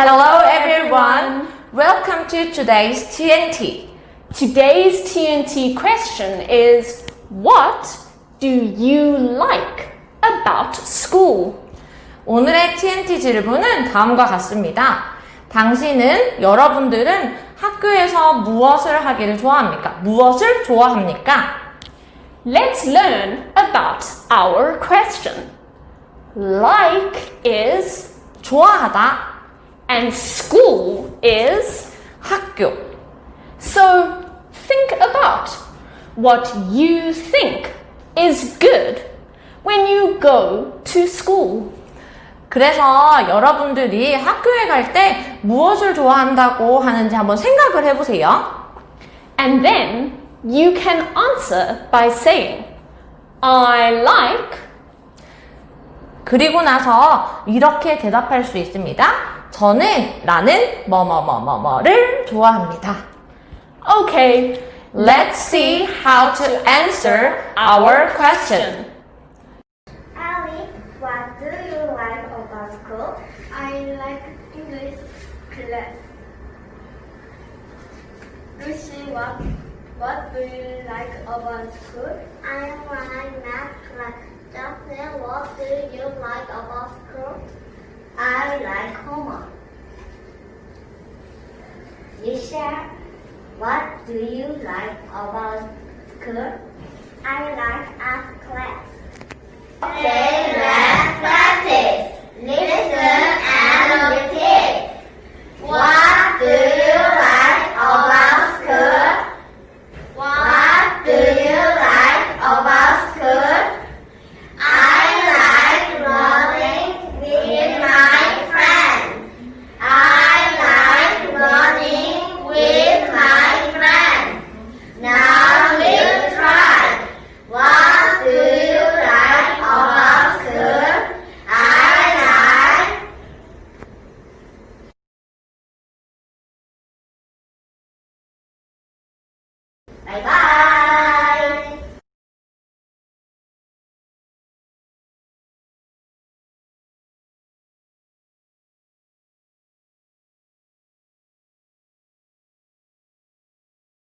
Hello everyone. Welcome to today's TNT. Today's TNT question is What do you like about school? 오늘의 TNT 질문은 다음과 같습니다. 당신은 여러분들은 학교에서 무엇을 하기를 좋아합니까? 무엇을 좋아합니까? Let's learn about our question. Like is 좋아하다 and school is 학교. So think about what you think is good when you go to school. 그래서 여러분들이 학교에 갈 때 무엇을 좋아한다고 하는지 한번 생각을 해보세요. And then you can answer by saying, I like 그리고 나서 이렇게 대답할 수 있습니다. 저는 나는 뭐뭐뭐뭐뭐를 좋아합니다. Okay, Let's see how to answer our question. Ali, what do you like about school? I like English class. Lucy, what what do you like about school? I like math Homework. Yisha, what do you like about school? I like art class. 拜拜。